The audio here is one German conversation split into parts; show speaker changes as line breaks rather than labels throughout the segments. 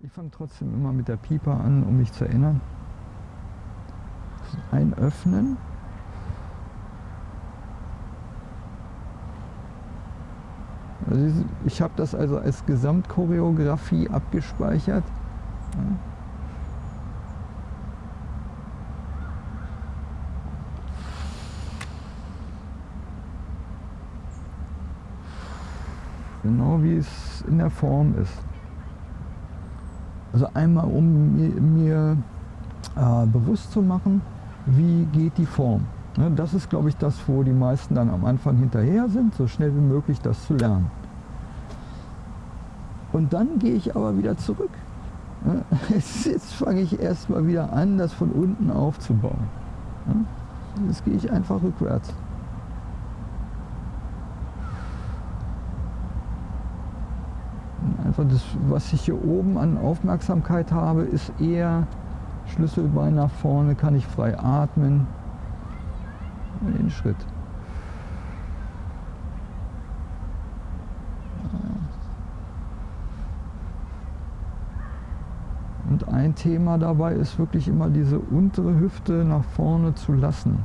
Ich fange trotzdem immer mit der Pieper an, um mich zu erinnern. Einöffnen. Also ich habe das also als Gesamtchoreografie abgespeichert. Genau wie es in der Form ist. Also einmal, um mir, mir äh, bewusst zu machen, wie geht die Form. Ne, das ist, glaube ich, das, wo die meisten dann am Anfang hinterher sind, so schnell wie möglich das zu lernen. Und dann gehe ich aber wieder zurück. Ne, jetzt fange ich erstmal wieder an, das von unten aufzubauen. Ne, jetzt gehe ich einfach rückwärts. Einfach das, was ich hier oben an Aufmerksamkeit habe, ist eher Schlüsselbein nach vorne, kann ich frei atmen. Den Schritt. Und ein Thema dabei ist wirklich immer diese untere Hüfte nach vorne zu lassen.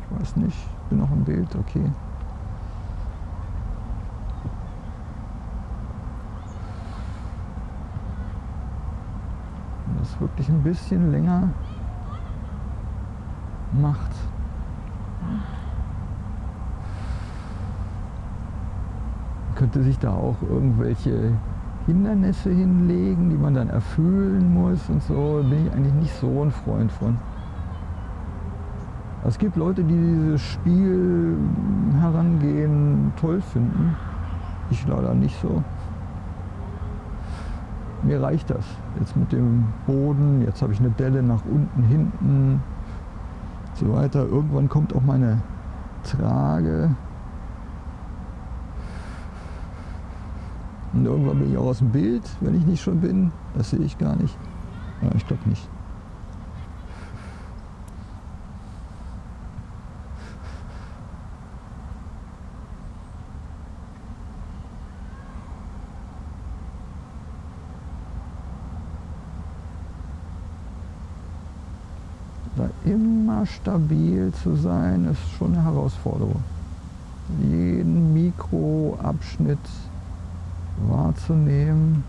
Ich weiß nicht, bin noch im Bild, okay. Wirklich ein bisschen länger macht. Man könnte sich da auch irgendwelche Hindernisse hinlegen, die man dann erfüllen muss und so. Bin ich eigentlich nicht so ein Freund von. Es gibt Leute, die dieses Spiel herangehen toll finden. Ich leider nicht so mir reicht das. Jetzt mit dem Boden, jetzt habe ich eine Delle nach unten, hinten, so weiter. Irgendwann kommt auch meine Trage. Und irgendwann bin ich auch aus dem Bild, wenn ich nicht schon bin. Das sehe ich gar nicht. Ja, ich glaube nicht. Da immer stabil zu sein, ist schon eine Herausforderung. Jeden Mikroabschnitt wahrzunehmen.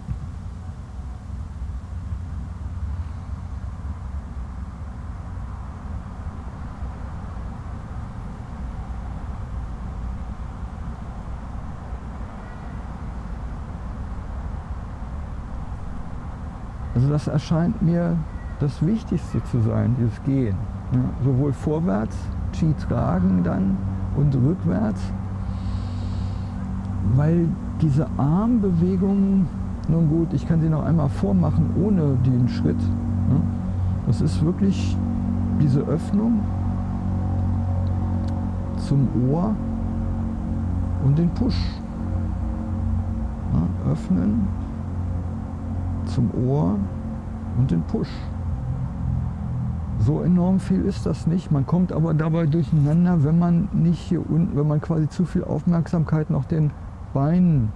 Also das erscheint mir das Wichtigste zu sein, dieses Gehen. Ja, sowohl vorwärts, Ski tragen dann und rückwärts, weil diese Armbewegungen, nun gut, ich kann sie noch einmal vormachen ohne den Schritt. Ja, das ist wirklich diese Öffnung zum Ohr und den Push. Ja, öffnen zum Ohr und den Push. So enorm viel ist das nicht. Man kommt aber dabei durcheinander, wenn man nicht hier unten, wenn man quasi zu viel Aufmerksamkeit noch den Beinen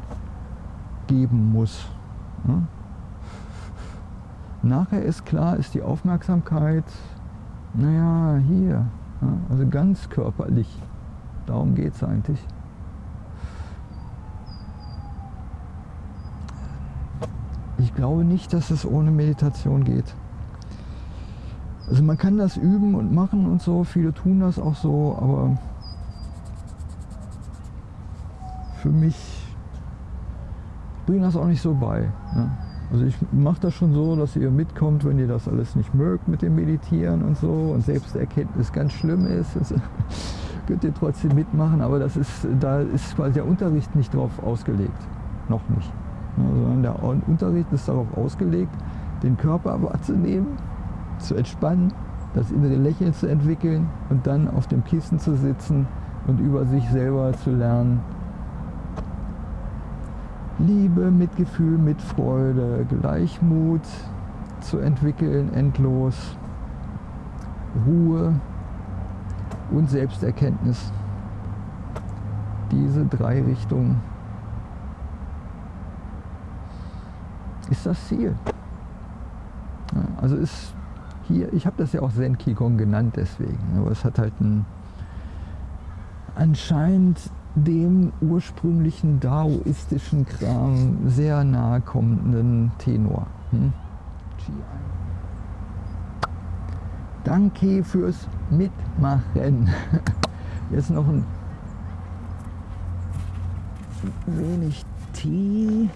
geben muss. Ja? Nachher ist klar, ist die Aufmerksamkeit, naja, hier, ja? also ganz körperlich. Darum geht es eigentlich. Ich glaube nicht, dass es ohne Meditation geht. Also man kann das üben und machen und so, viele tun das auch so, aber für mich bringt das auch nicht so bei. Ne? Also ich mache das schon so, dass ihr mitkommt, wenn ihr das alles nicht mögt mit dem Meditieren und so und Selbsterkenntnis ganz schlimm ist. Also könnt ihr trotzdem mitmachen, aber das ist, da ist quasi der Unterricht nicht drauf ausgelegt. Noch nicht. Ne? Sondern der Unterricht ist darauf ausgelegt, den Körper wahrzunehmen zu entspannen, das innere Lächeln zu entwickeln und dann auf dem Kissen zu sitzen und über sich selber zu lernen. Liebe, Mitgefühl, Mitfreude, Gleichmut zu entwickeln, endlos, Ruhe und Selbsterkenntnis. Diese drei Richtungen. ist das Ziel. Also ist hier, ich habe das ja auch Zen Qigong genannt deswegen, aber es hat halt einen anscheinend dem ursprünglichen daoistischen Kram sehr nahe kommenden Tenor. Hm? Danke fürs Mitmachen. Jetzt noch ein wenig Tee.